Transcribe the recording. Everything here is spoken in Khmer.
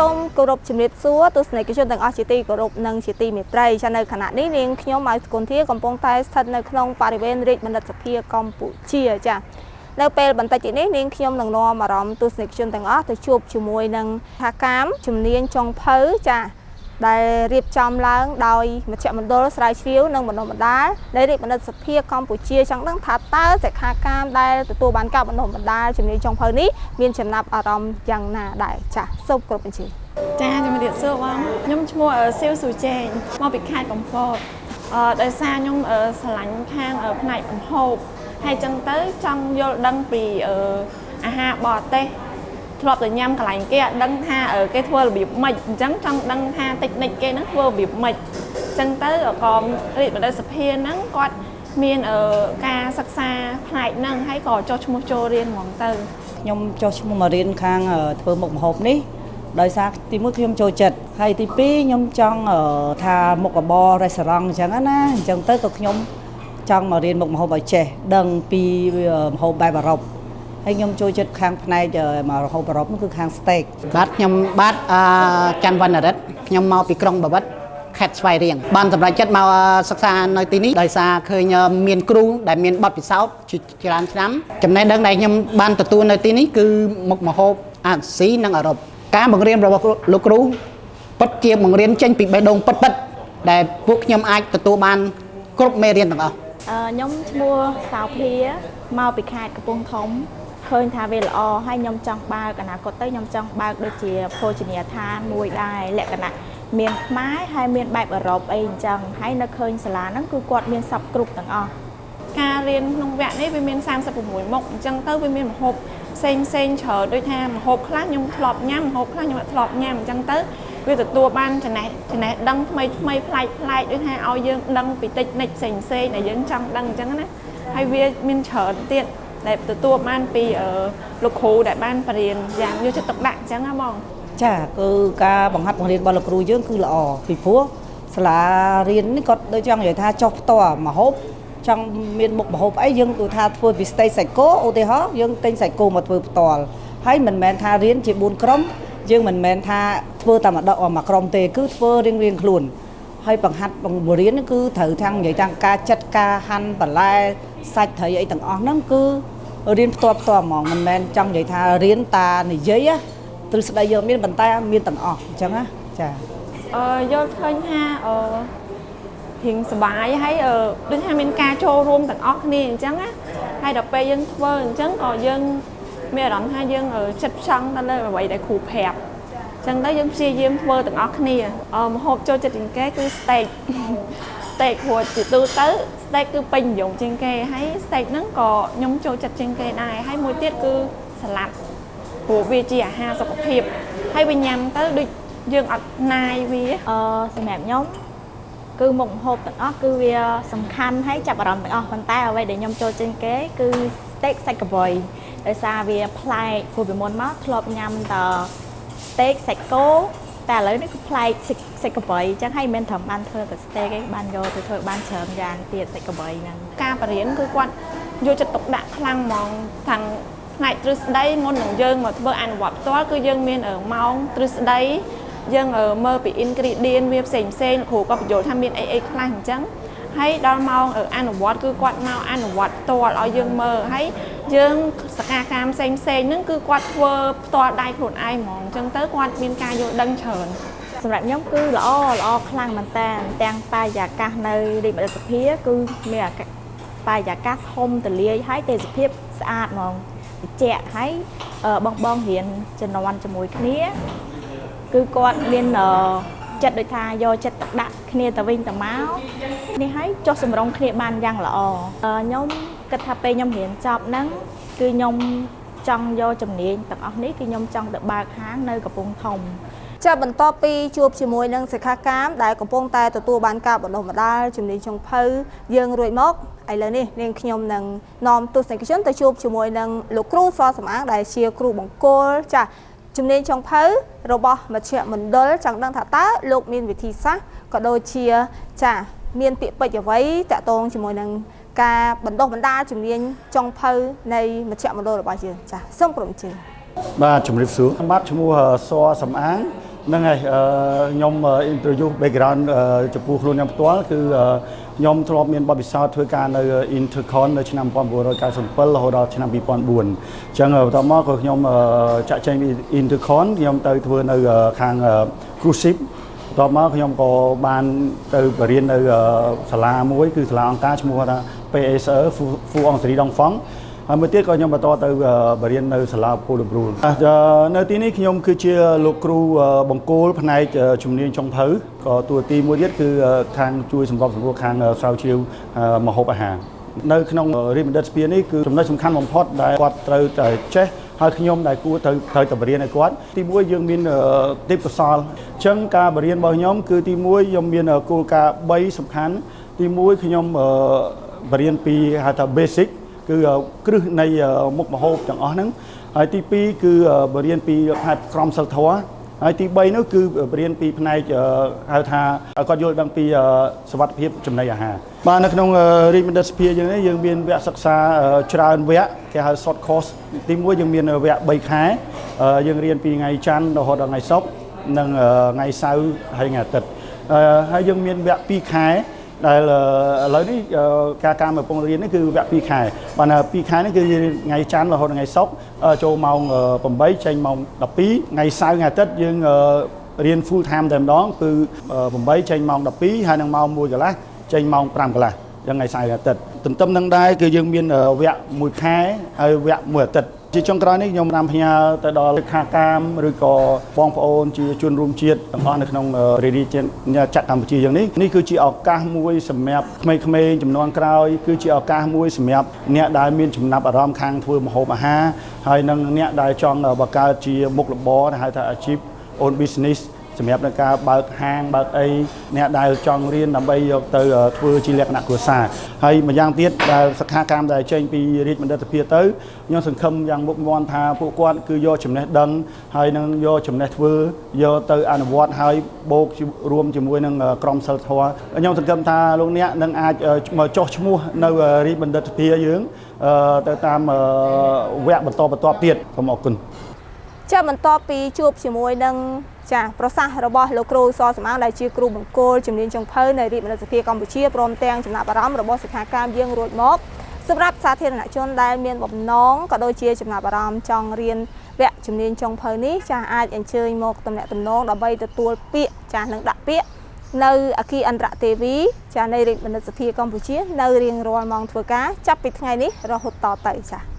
សូមគោរពជំរាបសួរទស្សនិកជនទាំងអស់ជាទីគោរពនិងជាទីមេត្រីចានៅខណៈនេះនាងខ្ញុំម៉ៅសុគន្ធាកំពុងតែស្ថិតនៅក្នុងបរិវេណរាជបណ្ឌិតសភាកម្ពុជាចានៅពេលបន្តិចទៀតនេះនាងខ្ញុំនឹងនាំអារម្មណ៍ទស្សនិកជនទាំងអស់ទៅជួបជាមួយនឹងថាកាមជំនាញចុងភៅចា ដែលរៀបចំឡើងដោយមជ្ឈមណ្ឌលស្រាវជ្រាវនិងបណ្ដុះបណ្ដាលនៃរាជបណ្ឌិតសភាកម្ពុជាចង់ដឹងថាតើសិក្ខាកាមដែលទទួលបានការបណ្ដុះបណ្ដាលជំនាញចុងភៅនេះមានចំណាប់អារម្មណ៍យ៉ាងណាដែរចាសសូមគោរពអញ្ជើញចាជំរាបសួរបងខ្ញុំឈ្មោះស៊ីវស៊ូជេងមកពីខេត្តកំពតអឺដោយសារខ្ញុំស្រឡាញ់ខាងផ្នែកកំហូបហើយចឹងទៅចង់យល់ដឹងពីអាហារបរទេស ធ្លាប់តែញ៉ាំកន្លែងគេអត់ដឹងថាគេធ្វើរបៀបម៉េចអញ្ចឹងចង់ដឹងថាតិចនិចគេហ្នឹងធ្វើរបៀបម៉េចអញ្ចឹងទៅក៏រាជបណ្ឌិតសភាហ្នឹងគាត់មានការសិក្សាផ្នែកហ្នឹងហើយក៏ចុះឈ្មោះចូលរៀនហ្មងទៅខ្ញុំចុះឈ្មោះមករៀនខាងធ្វើមុខម្ហូបនេះដោយសារទីមួយខ្ញុំចូលចិត្តហើយទីពីរខ្ញុំចង់ថាមុខរបរ restaurant អញ្ចឹងណាអញ្ចឹងទៅក៏ខ្ញុំចង់មករៀនមុខម្ហូបឲ្យចេះដឹងពីម្ហូបបែបអឺរ៉ុប ហើយខ្ញុំចូលចិត្តខាងផ្នែកមករហូបអឺរ៉ុបនោះគឺខាង steak បាទខ្ញុំបាទអឺច័ន្ទវណ្ណរិទ្ធខ្ញុំមកពីក្រុងបាវិតខេត្តស្វាយរៀងបានសម្រេចចិត្តមកសិក្សានៅទីនេះដោយសារឃើញមានគ្រូដែលមានបទពិសោធន៍ច្រើនឆ្នាំចំណេះដឹងដែលខ្ញុំបានទទួលនៅទីនេះគឺមុខម្ហូបអាស៊ីនិងអឺរ៉ុបការបង្រៀនរបស់លោកគ្រូពិតជាបង្រៀនចេញពីបេះដូងពិតពិតដែលពួកខ្ញុំអាចទទួលបានគ្រប់មេរៀនទាំងអស់ខ្ញុំឈ្មោះសៅភាមកពីខេត្តកំពង់ធំ ឃើញថាវាល្អហើយខ្ញុំចង់បើកអនាគតទៅខ្ញុំចង់បើកដូចជាភោជនីយដ្ឋានមួយដែរលក្ខណៈមានខ្មែរហើយមានបែបអឺរ៉ុបអីអញ្ចឹងហើយនៅឃើញសាលាហ្នឹងគឺគាត់មានសពគ្រប់ទាំងអស់ការរៀនក្នុងវគ្គនេះវាមាន36មុខអញ្ចឹងទៅវាមានម្ហូបផ្សេងផ្សេងច្រើនដូចថាម្ហូបខ្លះខ្ញុំធ្លាប់ញ៉ាំម្ហូបខ្លះខ្ញុំអត់ធ្លាប់ញ៉ាំអញ្ចឹងទៅវាទទួលបានចំណេះចំណេះដឹងថ្មីថ្មីប្លែកប្លែកដូចថាឲ្យយើងដឹងពីតិចនិចផ្សេងផ្សេងដែលយើងចង់ដឹងអញ្ចឹងណាហើយវាមានច្រើនទៀត ដែលទទួលបានពីលោកគ្រូដែលបានបរៀនយ៉ាងយកចិត្តទុកដាក់អញ្ចឹងណាបងចាគឺការបង្ហាត់បង្រៀនរបស់លោកគ្រូយើងគឺល្អពីព្រោះសាលារៀននេះគាត់ដូចចង់និយាយថាចុះផ្ទាល់មហូបចង់មានមុខមហូបអីយើងគឺថាធ្វើពីស្តេកសាច់គោឧទាហរណ៍យើងទិញសាច់គោមកធ្វើផ្ទាល់ហើយមិនមែនថារៀនជា4ក្រុមយើងមិនមែនថាធ្វើតែម្ដងមួយក្រុមទេគឺធ្វើរៀងរៀងខ្លួនហើយបង្ហាត់បង្រៀនគឺត្រូវទាំងនិយាយទាំងការចាត់ការហាន់បន្លែសាច់ត្រីអីទាំងអស់ហ្នឹងគឺ រៀនផ្ទាល់ផ្ទាល់ហ្មងមិនមែនចង់និយាយថារៀនតានិយាយទ្រឹស្ដីយកមានប៉ុន្តែមានទាំងអស់អញ្ចឹងណាចាអឺយល់ឃើញថាអឺរៀងសុបាយហើយដូចថាមានការចូលរួមទាំងអស់គ្នាអញ្ចឹងណាហើយដល់ពេលយើងធ្វើអញ្ចឹងក៏យើងមានអារម្មណ៍ថាយើងចិត្តផ្ចង់ទៅលើអ្វីដែលគ្រូប្រាប់ចឹងទៅយើងព្យាយាមធ្វើទាំងអស់គ្នាមហូបចូលចិត្តជាងគេគឺ steak steak ព្រោះជាទូទៅ steak គឺពេញនិយមជាងគេហើយ steak ហ្នឹងក៏ខ្ញុំចូលចិត្តជាងគេដែរហើយមួយទៀតគឺសាឡាត់ព្រោះវាជាអាហារសុខភាពហើយវាញ៉ាំទៅដូចយើងអត់ណាយវាអឺសម្រាប់ខ្ញុំគឺមុខម្ហូបទាំងអស់គឺវាសំខាន់ហើយចាប់អារម្មណ៍ទាំងអស់ប៉ុន្តែអ្វីដែលខ្ញុំចូលចិត្តគេគឺ steak សាច់កបុយដោយសារវាប្លែកព្រោះពីមុនមកធ្លាប់ញ៉ាំតែ steak សាច់គោ តែឥឡូវនេះគឺប្លែកសាច់កបីអញ្ចឹងហើយមិនត្រឹមបានធ្វើតែ steak ទេបានយកទៅធ្វើបានច្រើនយ៉ាងទៀតសាច់កបីហ្នឹងការបរិញ្ញាគឺគាត់យកចិត្តទុកដាក់ខ្លាំងហ្មងខាងផ្នែកទ្រឹស្ដីមុននឹងយើងមកធ្វើអនុវត្តផ្ទាល់គឺយើងមានម៉ោងទ្រឹស្ដីយើងមើលពី ingredient វាផ្សេងផ្សេងគ្រូក៏បញ្យល់ថាមានអីអីខ្លះអញ្ចឹង ហើយដល់ម៉ោងអនុវត្តគឺគាត់មកអនុវត្តផ្ទាល់ឲ្យយើងមើលហើយយើងសកម្មកម្មផ្សេងផ្សេងហ្នឹងគឺគាត់ធ្វើផ្ទាល់ដៃខ្លួនឯងហ្មងអញ្ចឹងទៅគាត់មានការយល់ដឹងច្រើនសម្រាប់ខ្ញុំគឺល្អល្អខ្លាំងមែនតើទាំងបរិយាកាសនៅរាជបណ្ឌិតសភាគឺមានបរិយាកាសធំទលាយហើយទេសភាពស្អាតហ្មងត្រជាក់ហើយបងបងរៀនជំនាន់ជាមួយគ្នា គឺគាត់មាន ចិត្តដូចថាយកចិត្តទុកដាក់គ្នាទៅវិញទៅមកនេះហើយចុះសម្រងគ្នាបានយ៉ាងល្អខ្ញុំគិតថាពេលខ្ញុំរៀនចប់ហ្នឹងគឺខ្ញុំចង់យកជំនាញទាំងអស់នេះគឺខ្ញុំចង់ទៅបើកហាងនៅកំពង់ធំចាបន្ទាប់ពីជួបជាមួយនឹងសិក្ខាកាមដែលកំពុងតែទទួលបានការបណ្ដុះបណ្ដាលជំនាញចុងភៅយើងរួចមកឥឡូវនេះនាងខ្ញុំនឹងនាំទស្សនិកជនទៅជួបជាមួយនឹងលោកគ្រូសសំអាងដែលជាគ្រូបង្គោលចា ជំនាញចុងភៅរបស់មជ្ឈមណ្ឌលចង់ដឹងថាតើលោកមានវិធីសាស្ត្រក៏ដូចជាចាមានពាក្យពេចន៍អ្វីតាក់ទងជាមួយនឹងការបណ្ដុះបណ្ដាលជំនាញចុងភៅនៃមជ្ឈមណ្ឌលរបស់យើងចាសូមក្រុមជើងបាទជំរាបសួរបាទឈ្មោះសសំអាង ហ្នឹងហើយអឺខ្ញុំ interview background ចំពោះខ្លួនខ្ញុំផ្ទាល់គឺខ្ញុំធ្លាប់មានបទពិសោធន៍ធ្វើការនៅ Intercon នៅឆ្នាំ1997រហូតដល់ឆ្នាំ2004អញ្ចឹងបន្ទាប់មកក៏ខ្ញុំចាក់ចែងពី Intercon ខ្ញុំទៅធ្វើនៅខាង cruise ship បន្ទាប់មកខ្ញុំក៏បានទៅបរៀននៅសាលាមួយគឺសាលាអង្គការឈ្មោះថា PSE ហ្វូអងសេរីដងហ្វង់ ហើយមួយទៀតក៏ខ្ញុំបន្តទៅបរៀននៅសាលាពូលប្រូលនៅទីនេះខ្ញុំគឺជាលោកគ្រូបង្គោលផ្នែកជំនាញចុងភៅក៏តួទីមួយទៀតគឺខាងជួយសម្របសម្រួលខាងស្រាវជ្រាវមហូបអាហារនៅក្នុងរៀនបណ្ឌិតស្ពាននេះគឺចំណុចសំខាន់បំផុតដែលគាត់ត្រូវតែចេះហើយខ្ញុំដែលគួរត្រូវត្រូវតែបរៀនឲ្យគាត់ទីមួយយើងមានទេពកោសលអញ្ចឹងការបរៀនរបស់ខ្ញុំគឺទីមួយខ្ញុំមានគោលការណ៍3សំខាន់ទីមួយខ្ញុំបរៀនពីហៅថា basic គឺគ្រឹះនៃមុខម្ហូបទាំងអស់ហ្នឹងហើយទី2គឺបរៀនពីផ្នែកក្រមសិលធម៌ហើយទី3នោះគឺបរៀនពីផ្នែកហៅថាគាត់យល់ដឹងពីសវត្ថភាពចំណីអាហារបាទនៅក្នុងរាជបណ្ឌិតសភាយើងនេះយើងមានវគ្គសិក្សាច្រើនវគ្គគេហៅ short course ទី1យើងមានវគ្គ3ខែយើងរៀនពីថ្ងៃច័ន្ទរហូតដល់ថ្ងៃសុក្រនិងថ្ងៃសៅរ៍ហើយថ្ងៃអាទិត្យហើយយើងមានវគ្គ2ខែ ដែលឥឡូវនេះការការមកពងរៀននេះគឺវគ្គ2ខែបាន2ខែនេះគឺថ្ងៃច័ន្ទរហូតដល់ថ្ងៃសុក្រចូលម៉ោង8ចេញម៉ោង12ថ្ងៃសៅរ៍ថ្ងៃអាទិត្យយើងរៀន full time តែម្ដងគឺ8ចេញម៉ោង12ហើយនឹងម៉ោង1កន្លះចេញម៉ោង5កន្លះយ៉ាងថ្ងៃសៅរ៍អាទិត្យទន្ទឹមនឹងដែរគឺយើងមានវគ្គ1ខែហើយវគ្គ1អាទិត្យ ជាចុងក្រោយនេះខ្ញុំនាំផ្ញើទៅដល់ខាកាមឬក៏បងប្អូនជាជនរួមជាតិទាំងអស់នៅក្នុងរាជជាតិចក្រកម្ពុជាយ៉ាងនេះនេះគឺជាឱកាសមួយសម្រាប់ក្មេងៗចំនួនក្រោយគឺជាឱកាសមួយសម្រាប់អ្នកដែលមានចំណាប់អារម្មណ៍ខាងធ្វើម្ហូបអាហារហើយនិងអ្នកដែលចង់បង្កើតជាមុខរបរដែលហៅថាអាជីព own business សម្រាប់នៅការបើកហាងបើកអីអ្នកដែលចង់រៀនដើម្បីយកទៅធ្វើជាលក្ខណៈគ្រួសារហើយម្យ៉ាងទៀតដែលសិក្ខាកាមដែលចេញពីរាជបណ្ឌិតភាពទៅខ្ញុំសង្ឃឹមយ៉ាងមុខមាត់ថាពួកគាត់គឺយកចំណេះដឹងហើយនឹងយកចំណេះធ្វើយកទៅអនុវត្តហើយបូករួមជាមួយនឹងក្រមសិលធម៌ខ្ញុំសង្ឃឹមថាលោកអ្នកនឹងអាចមកចោះឈ្មោះនៅរាជបណ្ឌិតភាពយើងទៅតាមវគ្គបន្តបន្តទៀតសូមអរគុណ ចាបន្ទាប់ពីជួបជាមួយនឹងចាប្រសាសន៍របស់លោកគ្រូសសំអាងដែលជាគ្រូបង្គោលជំនាញចុងភៅនៃរាជបណ្ឌិតសភាកម្ពុជាព្រមទាំងចំណាប់អារម្មណ៍របស់សិក្ខាកាមយើងរួចមកសម្រាប់សាធារណជនដែលមានបំណងក៏ដូចជាចំណាប់អារម្មណ៍ចង់រៀនវគ្គជំនាញចុងភៅនេះចាអាចអញ្ជើញមកតំណាក់តំណងដើម្បីទទួលពាក្យចានឹងដាក់ពាក្យនៅអគិអន្តរទេវីចានៃរាជបណ្ឌិតសភាកម្ពុជា នៅរៀងរាល់ម៉ោងធ្វើការចាប់ពីថ្ងៃនេះរហូតតទៅចា